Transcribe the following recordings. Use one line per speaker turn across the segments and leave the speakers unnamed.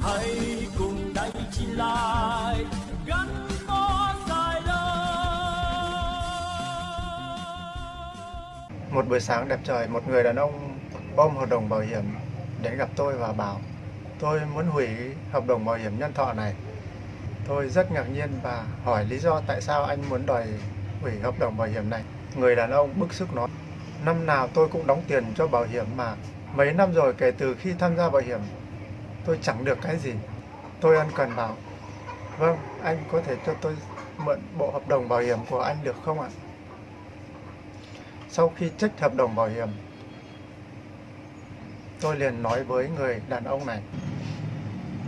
hãy cùng đánh chi lại gắn bó dài đời
Một buổi sáng đẹp trời, một người đàn ông ôm hợp đồng bảo hiểm đến gặp tôi và bảo tôi muốn hủy hợp đồng bảo hiểm nhân thọ này. Tôi rất ngạc nhiên và hỏi lý do tại sao anh muốn đòi hủy hợp đồng bảo hiểm này. Người đàn ông bức xúc nói, năm nào tôi cũng đóng tiền cho bảo hiểm mà mấy năm rồi kể từ khi tham gia bảo hiểm tôi chẳng được cái gì. Tôi ân cần bảo, vâng, anh có thể cho tôi mượn bộ hợp đồng bảo hiểm của anh được không ạ? Sau khi trách hợp đồng bảo hiểm, tôi liền nói với người đàn ông này.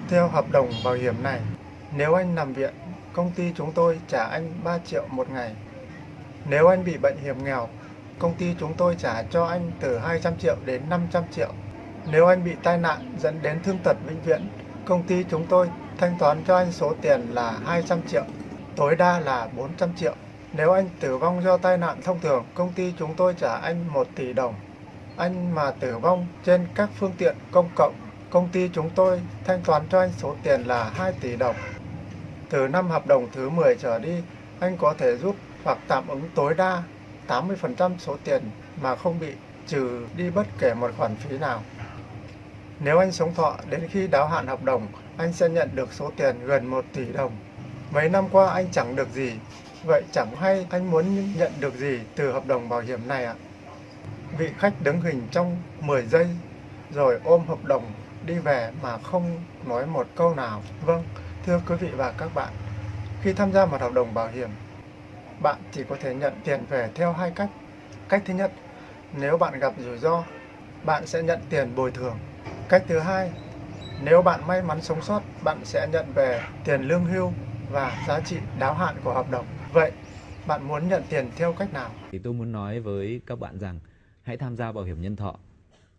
Theo hợp đồng bảo hiểm này, nếu anh nằm viện, công ty chúng tôi trả anh 3 triệu một ngày. Nếu anh bị bệnh hiểm nghèo, công ty chúng tôi trả cho anh từ 200 triệu đến 500 triệu. Nếu anh bị tai nạn dẫn đến thương tật vĩnh viễn, công ty chúng tôi thanh toán cho anh số tiền là 200 triệu, tối đa là 400 triệu. Nếu anh tử vong do tai nạn thông thường, công ty chúng tôi trả anh 1 tỷ đồng. Anh mà tử vong trên các phương tiện công cộng, công ty chúng tôi thanh toán cho anh số tiền là 2 tỷ đồng. Từ năm hợp đồng thứ 10 trở đi, anh có thể rút hoặc tạm ứng tối đa 80% số tiền mà không bị trừ đi bất kể một khoản phí nào. Nếu anh sống thọ đến khi đáo hạn hợp đồng, anh sẽ nhận được số tiền gần 1 tỷ đồng. Mấy năm qua anh chẳng được gì, vậy chẳng hay anh muốn nhận được gì từ hợp đồng bảo hiểm này ạ? Vị khách đứng hình trong 10 giây, rồi ôm hợp đồng đi về mà không nói một câu nào. Vâng, thưa quý vị và các bạn, khi tham gia một hợp đồng bảo hiểm, bạn chỉ có thể nhận tiền về theo hai cách. Cách thứ nhất, nếu bạn gặp rủi ro, bạn sẽ nhận tiền bồi thường. Cách thứ hai, nếu bạn may mắn sống sót, bạn sẽ nhận về tiền lương hưu và giá trị đáo hạn của hợp đồng. Vậy, bạn muốn nhận tiền theo cách nào?
Thì tôi muốn nói với các bạn rằng hãy tham gia bảo hiểm nhân thọ.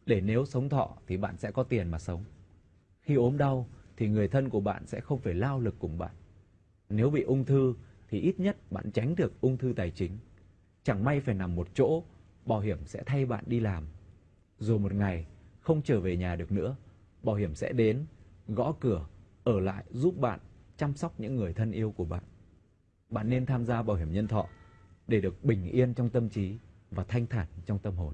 Để nếu sống thọ thì bạn sẽ có tiền mà sống. Khi ốm đau thì người thân của bạn sẽ không phải lao lực cùng bạn. Nếu bị ung thư thì ít nhất bạn tránh được ung thư tài chính. Chẳng may phải nằm một chỗ, bảo hiểm sẽ thay bạn đi làm. Rồi một ngày không trở về nhà được nữa, bảo hiểm sẽ đến, gõ cửa, ở lại giúp bạn chăm sóc những người thân yêu của bạn. Bạn nên tham gia bảo hiểm nhân thọ để được bình yên trong tâm trí và thanh thản trong tâm hồn.